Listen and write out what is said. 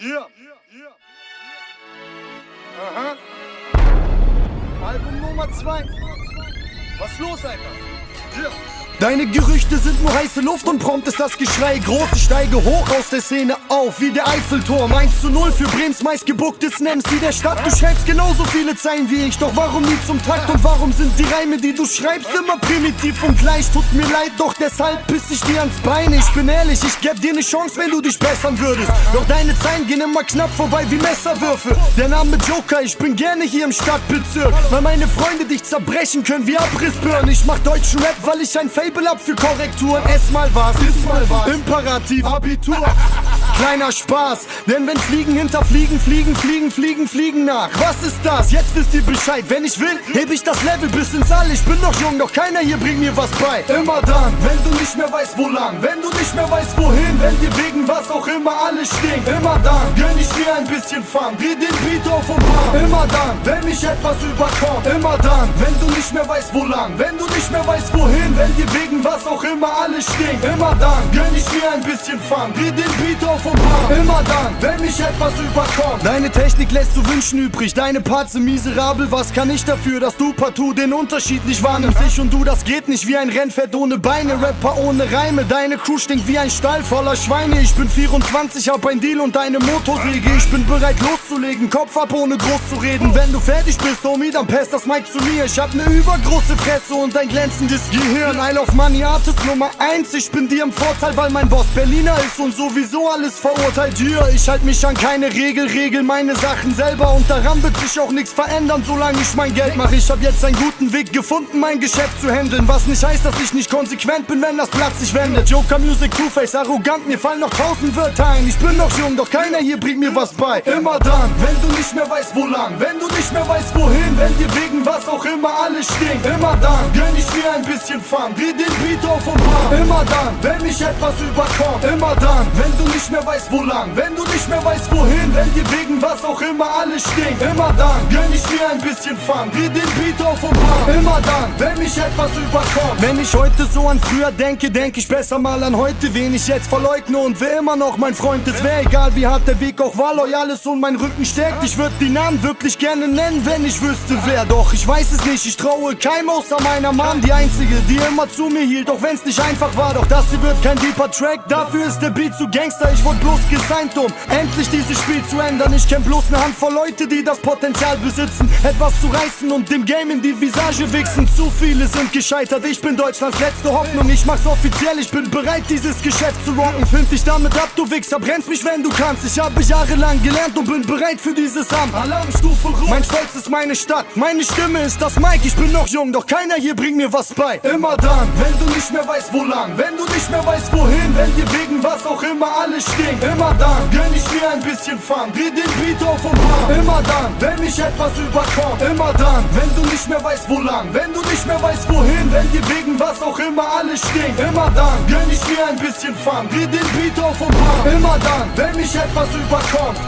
Yeah. Aha. Album Nummer 2. Was los, Alter? Yeah. Deine Gerüchte sind nur heiße Luft und prompt ist das Geschrei groß. Ich steige hoch aus der Szene auf, wie der Eiffelturm. 1 zu 0 für Brems meistgebucktes MC der Stadt. Du schreibst genauso viele Zeilen wie ich, doch warum nie zum Takt? Und warum sind die Reime, die du schreibst, immer primitiv und gleich? Tut mir leid, doch deshalb piss ich dir ans Bein. Ich bin ehrlich, ich geb dir ne Chance, wenn du dich bessern würdest. Doch deine Zeilen gehen immer knapp vorbei wie Messerwürfe. Der Name Joker, ich bin gerne hier im Stadtbezirk. Weil meine Freunde dich zerbrechen können wie Abrissbirnen. Ich mach deutschen Rap, weil ich ein Fable hab für Korrekturen. Ess mal was, iss mal was. Imperativ, Abitur. Kleiner Spaß, denn wenn Fliegen hinterfliegen, fliegen, fliegen, fliegen, fliegen nach. Was ist das? Jetzt wisst ihr Bescheid. Wenn ich will, heb ich das Level bis ins All. Ich bin noch jung, doch keiner hier bringt mir was bei. Immer dann, wenn du nicht mehr weißt, wo lang, wenn du nicht mehr weißt, wohin, wenn dir wegen was auch immer alles stinkt. Immer dann, gönn ich mir ein bisschen Fun, dreh den Beat auf und bam. Immer dann, wenn mich etwas überkommt. Immer dann, wenn du nicht mehr weißt, wo lang, wenn du nicht mehr weißt, wohin, wenn dir wegen was auch immer alles stinkt. Immer dann, gönn ich mir ein bisschen Fun, dreh den Beat auf und bam. Immer dann, wenn mich etwas überkommt. Deine Technik lässt zu wünschen übrig, deine Parts sind miserabel. Was kann ich dafür, dass du partout den Unterschied nicht wahrnimmst? Ich und du, das geht nicht wie ein Rennpferd ohne Beine. Rapper ohne Reime, deine Crew stinkt wie ein Stall voller Schweine. Ich bin 24, hab ein Deal und eine Motorsäge. Ich bin bereit loszulegen, Kopf ab ohne groß zu reden. Wenn du fertig bist, Homie, dann passt das Mic zu mir. Ich hab ne übergroße Fresse und ein glänzendes Gehirn. Isle of Money Artist Nummer 1. Ich bin dir im Vorteil, weil mein Boss Berliner ist und sowieso alles verurteilt hier. Ich halt mich an keine Regel, regel meine Sachen selber und daran wird sich auch nichts verändern, solange ich mein Geld mache. Ich hab jetzt einen guten Weg gefunden, mein Geschäft zu handeln. Was nicht heißt, dass ich nicht konsequent bin, wenn das Blatt sich wendet. Joker Music, Two-Face, arrogant, mir fallen noch tausend Wörter ein. Ich bin noch jung, doch keiner hier bringt mir was bei. Immer dann, wenn du nicht mehr weißt, wo lang, wenn du nicht mehr weißt, wohin, wenn dir wegen was auch immer alles stinkt. Immer dann, gönn ich mir ein bisschen Fun, dreh den Beat auf und bam. Immer dann, wenn mich etwas überkommt. Immer dann, wenn du nicht mehr weißt, wo lang, wenn du nicht mehr weißt, wohin, wenn dir wegen was auch immer alles stinkt. Immer dann, gönn ich mir ein bisschen Fun, dreh den Beat auf und bam. Immer dann, wenn mich etwas überkommt. Wenn ich heute so an früher denke, denke ich besser mal an heute, wen ich jetzt verleugne und wer immer noch mein Freund ist. Wäre egal, wie hart der Weg auch war, loyal ist und mein Rücken stärkt. Ich würde die Namen wirklich gerne nennen, wenn ich wüsste wer. Doch ich weiß es nicht, ich traue keinem außer meiner Mom, die einzige, die immer zu mir hielt, auch wenn's nicht einfach war. Doch das hier wird kein deeper Track, dafür ist der Beat zu Gangster. Ich wurde bloß gesigned, um endlich dieses Spiel zu ändern. Ich kenn bloß ne Handvoll Leute, die das Potenzial besitzen, etwas zu reißen und dem Game in die Visage wichsen. Zu viele sind gescheitert, ich bin Deutschlands letzte Hoffnung. Ich mach's offiziell, ich bin bereit, dieses Geschäft zu rocken. Find dich damit ab, du Wichser, brennst mich, wenn du kannst. Ich habe jahrelang gelernt und bin bereit für dieses Amt. Alarmstufe rot. Mein Stolz ist meine Stadt, meine Stimme ist das Mike. Ich bin noch jung, doch keiner hier bringt mir was bei. Immer dann, wenn du nicht mehr weißt, wo lang, wenn du nicht mehr weißt, wohin, wenn dir wegen was immer alles stinkt. Immer dann, gönn ich mir ein bisschen Fun, dreh den Beat auf und bam. Immer dann, wenn mich etwas überkommt. Immer dann, wenn du nicht mehr weißt, wo lang, wenn du nicht mehr weißt, wohin, wenn dir wegen was auch immer alles stinkt. Immer dann, gönn ich mir ein bisschen Fun, dreh den Beat auf und bam. Immer dann, wenn mich etwas überkommt.